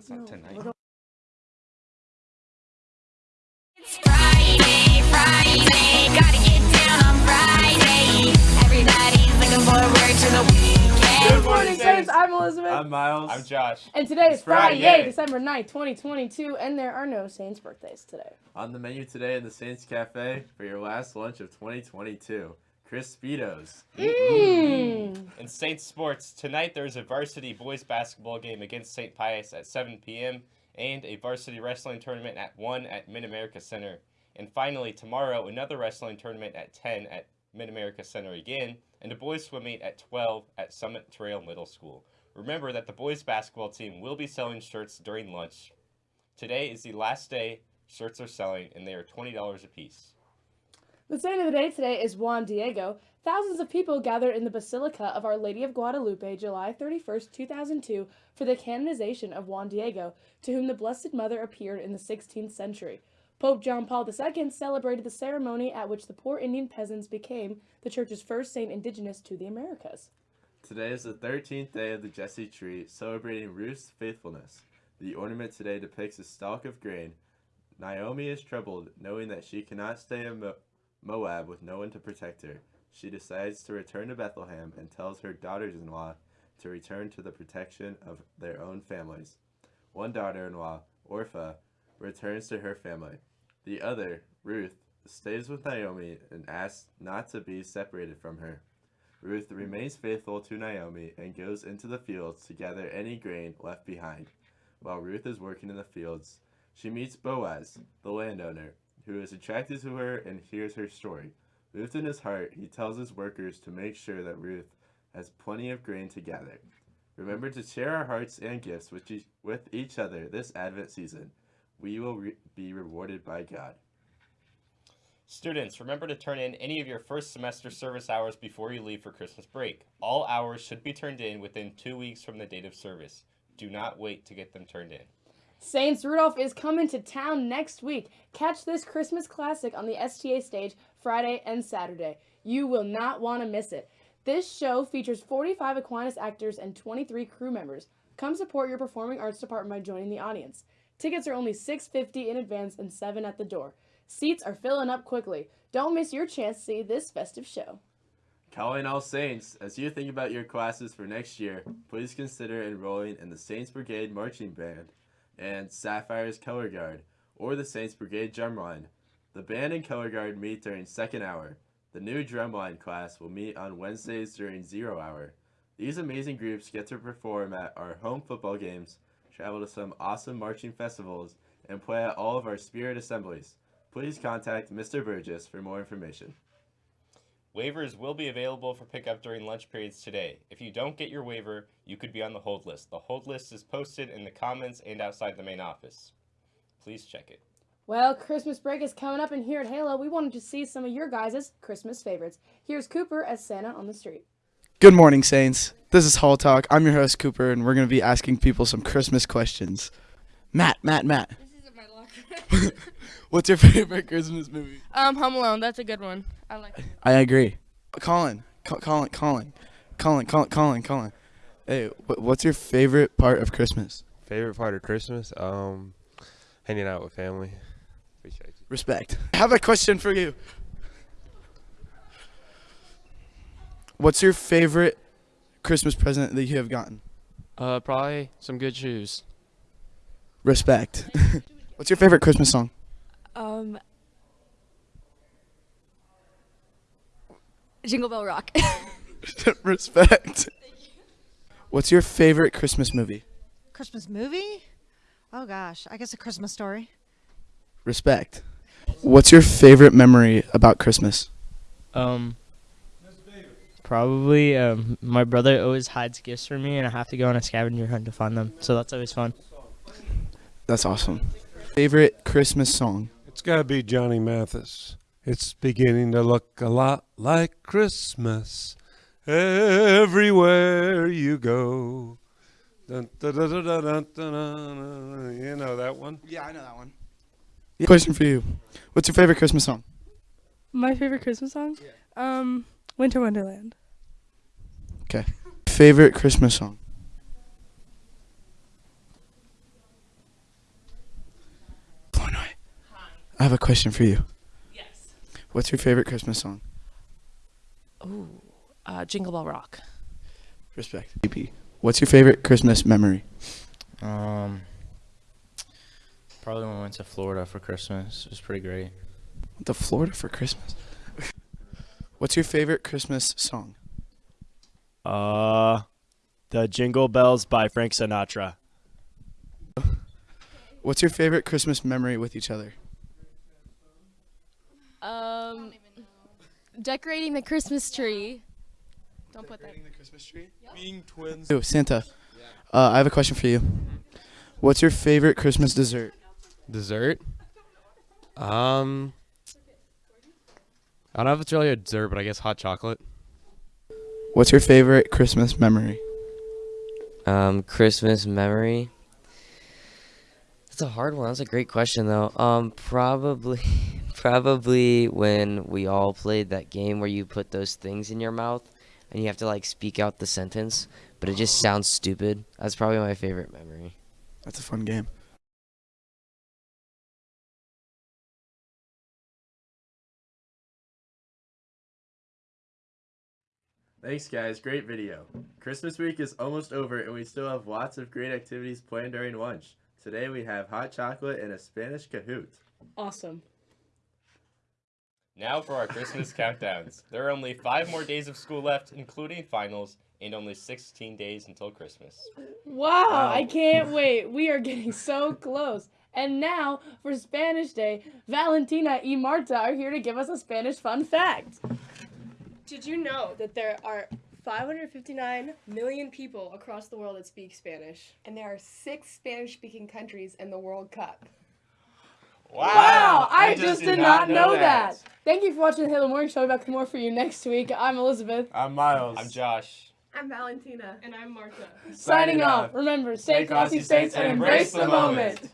That's not tonight. It's Friday, Friday, gotta get down on Friday. Everybody's looking forward to the weekend. Good morning, Saints. I'm Elizabeth. I'm Miles. I'm Josh. and today is Friday. Friday, December 9th, 2022, and there are no Saints birthdays today. On the menu today in the Saints Cafe for your last lunch of 2022, Crispitos. Mmm. In Saints sports, tonight there's a varsity boys basketball game against St. Pius at 7 p.m. and a varsity wrestling tournament at 1 at Mid America Center. And finally, tomorrow, another wrestling tournament at 10 at Mid America Center again, and a boys swim meet at 12 at Summit Trail Middle School. Remember that the boys basketball team will be selling shirts during lunch. Today is the last day shirts are selling, and they are $20 a piece. The saint of the day today is Juan Diego. Thousands of people gathered in the Basilica of Our Lady of Guadalupe July 31st, 2002, for the canonization of Juan Diego, to whom the Blessed Mother appeared in the 16th century. Pope John Paul II celebrated the ceremony at which the poor Indian peasants became the church's first saint indigenous to the Americas. Today is the 13th day of the Jesse tree, celebrating Ruth's faithfulness. The ornament today depicts a stalk of grain. Naomi is troubled, knowing that she cannot stay in Mo- Moab with no one to protect her. She decides to return to Bethlehem and tells her daughters in law to return to the protection of their own families. One daughter in law, Orpah, returns to her family. The other, Ruth, stays with Naomi and asks not to be separated from her. Ruth remains faithful to Naomi and goes into the fields to gather any grain left behind. While Ruth is working in the fields, she meets Boaz, the landowner, who is attracted to her and hears her story. Moved in his heart, he tells his workers to make sure that Ruth has plenty of grain to gather. Remember to share our hearts and gifts with each, with each other this Advent season. We will re- be rewarded by God. Students, remember to turn in any of your first semester service hours before you leave for Christmas break. All hours should be turned in within two weeks from the date of service. Do not wait to get them turned in. Saints Rudolph is coming to town next week. Catch this Christmas classic on the STA stage Friday and Saturday. You will not want to miss it. This show features 45 Aquinas actors and 23 crew members. Come support your performing arts department by joining the audience. Tickets are only $6.50 in advance and 7 at the door. Seats are filling up quickly. Don't miss your chance to see this festive show. Calling all Saints, as you think about your classes for next year, please consider enrolling in the Saints Brigade Marching Band and Sapphire's Color Guard or the Saints Brigade Drumline. The band and color guard meet during second hour. The new drumline class will meet on Wednesdays during zero hour. These amazing groups get to perform at our home football games, travel to some awesome marching festivals, and play at all of our spirit assemblies. Please contact Mr. Burgess for more information. Waivers will be available for pickup during lunch periods today. If you don't get your waiver, you could be on the hold list. The hold list is posted in the comments and outside the main office. Please check it. Well, Christmas break is coming up, and here at Halo, we wanted to see some of your guys' Christmas favorites. Here's Cooper as Santa on the street. Good morning, Saints. This is Hall Talk. I'm your host, Cooper, and we're going to be asking people some Christmas questions. Matt, Matt, Matt. This isn't my locker. What's your favorite Christmas movie? um, Home Alone. That's a good one. I like it. I agree. Colin, Col- Colin, Colin, Colin, Colin, Colin, Colin. Hey, what's your favorite part of Christmas? Favorite part of Christmas? Um, hanging out with family. Appreciate you. Respect. I have a question for you. What's your favorite Christmas present that you have gotten? Uh, probably some good shoes. Respect. What's your favorite Christmas song? Um, Jingle Bell Rock. Respect. What's your favorite Christmas movie? Christmas movie? Oh gosh, I guess a Christmas story. Respect. What's your favorite memory about Christmas? Um, probably um, my brother always hides gifts for me, and I have to go on a scavenger hunt to find them. So that's always fun. That's awesome. Favorite Christmas song? It's got to be Johnny Mathis. It's beginning to look a lot like Christmas everywhere you go. Dun, dun, dun, dun, dun, dun, dun, dun. You know that one? Yeah, I know that one. Question for you. What's your favorite Christmas song? My favorite Christmas song? Yeah. Um, Winter Wonderland. Okay. Favorite Christmas song? I have a question for you. Yes. What's your favorite Christmas song? Ooh, uh, Jingle Bell Rock. Respect. EP. What's your favorite Christmas memory? Um, probably when we went to Florida for Christmas. It was pretty great. The Florida for Christmas. What's your favorite Christmas song? Uh, the Jingle Bells by Frank Sinatra. What's your favorite Christmas memory with each other? Um, decorating the Christmas tree. Don't put that. Decorating the Christmas tree? Being twins. Ooh, Santa. Uh, I have a question for you. What's your favorite Christmas dessert? Dessert? Um, I don't know if it's really a dessert, but I guess hot chocolate. What's your favorite Christmas memory? Um, Christmas memory. That's a hard one. That's a great question though. Um, probably, probably when we all played that game where you put those things in your mouth and you have to like speak out the sentence, but it just sounds stupid. That's probably my favorite memory. That's a fun game. Thanks, guys. Great video. Christmas week is almost over, and we still have lots of great activities planned during lunch. Today we have hot chocolate and a Spanish Kahoot. Awesome. Now for our Christmas countdowns. There are only five more days of school left, including finals, and only 16 days until Christmas. Wow, I can't wait. We are getting so close. And now, for Spanish Day, Valentina y Marta are here to give us a Spanish fun fact. Did you know that there are 559 million people across the world that speak Spanish? And there are six Spanish speaking countries in the World Cup. Wow, I, just did, not know that. Thank you for watching the Halo Morning Show. We'll be back with more for you next week. I'm Elizabeth. I'm Miles. I'm Josh. I'm Valentina. And I'm Marta. Signing off. Remember, stay classy, states, and embrace the moment.